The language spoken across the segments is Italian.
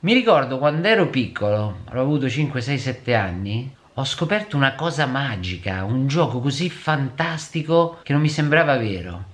Mi ricordo quando ero piccolo, avrò avuto 5, 6, 7 anni, ho scoperto una cosa magica, un gioco così fantastico che non mi sembrava vero.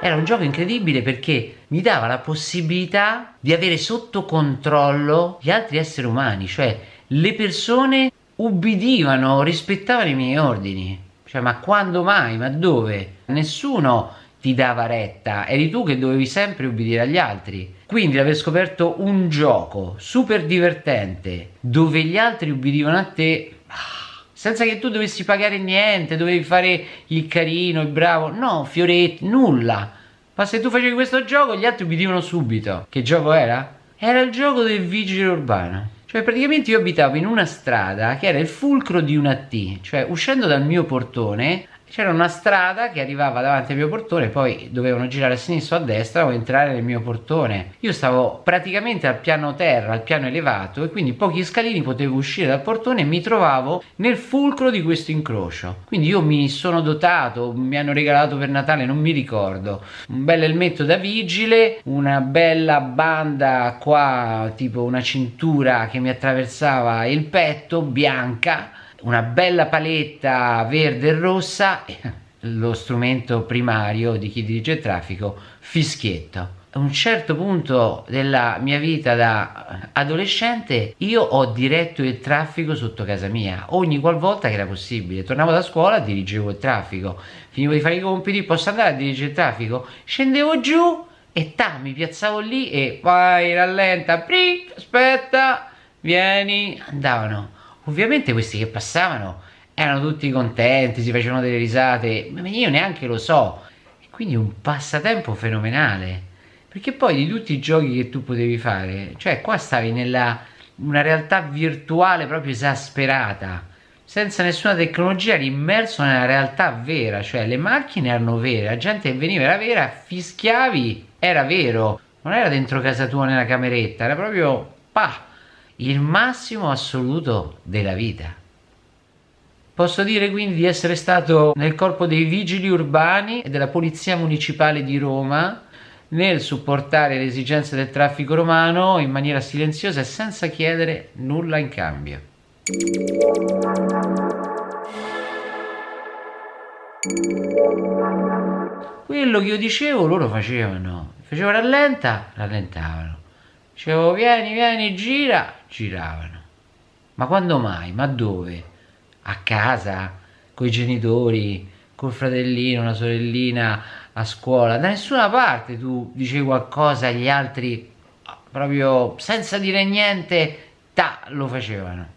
Era un gioco incredibile perché mi dava la possibilità di avere sotto controllo gli altri esseri umani, cioè le persone ubbidivano, rispettavano i miei ordini. Cioè, ma quando mai? Ma dove? Nessuno ti dava retta, eri tu che dovevi sempre ubbidire agli altri. Quindi aver scoperto un gioco super divertente dove gli altri ubbidivano a te ah, senza che tu dovessi pagare niente, dovevi fare il carino, il bravo, no, fioretti, nulla. Ma se tu facevi questo gioco gli altri ubbidivano subito. Che gioco era? Era il gioco del vigile urbano. Cioè praticamente io abitavo in una strada che era il fulcro di una T, cioè uscendo dal mio portone c'era una strada che arrivava davanti al mio portone, poi dovevano girare a sinistra o a destra o entrare nel mio portone. Io stavo praticamente al piano terra, al piano elevato e quindi pochi scalini potevo uscire dal portone e mi trovavo nel fulcro di questo incrocio. Quindi io mi sono dotato, mi hanno regalato per Natale, non mi ricordo, un bel elmetto da vigile, una bella banda qua, tipo una cintura che mi attraversava il petto, bianca, una bella paletta verde e rossa, lo strumento primario di chi dirige il traffico, fischietto. A un certo punto della mia vita da adolescente io ho diretto il traffico sotto casa mia. Ogni qualvolta che era possibile. Tornavo da scuola dirigevo il traffico. Finivo di fare i compiti posso andare a dirigere il traffico? Scendevo giù e ta mi piazzavo lì e vai rallenta pri, aspetta vieni. Andavano Ovviamente questi che passavano erano tutti contenti, si facevano delle risate, ma io neanche lo so. E quindi un passatempo fenomenale. Perché poi di tutti i giochi che tu potevi fare, cioè qua stavi nella una realtà virtuale proprio esasperata, senza nessuna tecnologia, eri immerso nella realtà vera, cioè le macchine erano vere, la gente veniva era vera, fischiavi, era vero, non era dentro casa tua nella cameretta, era proprio pa il massimo assoluto della vita. Posso dire quindi di essere stato nel corpo dei vigili urbani e della Polizia Municipale di Roma nel supportare le esigenze del traffico romano in maniera silenziosa e senza chiedere nulla in cambio. Quello che io dicevo loro facevano, facevo rallenta, rallentavano Dicevo vieni, vieni, gira, giravano. Ma quando mai? Ma dove? A casa? Coi genitori? Col fratellino, una sorellina? A scuola? Da nessuna parte tu dicevi qualcosa agli altri proprio senza dire niente, ta, lo facevano.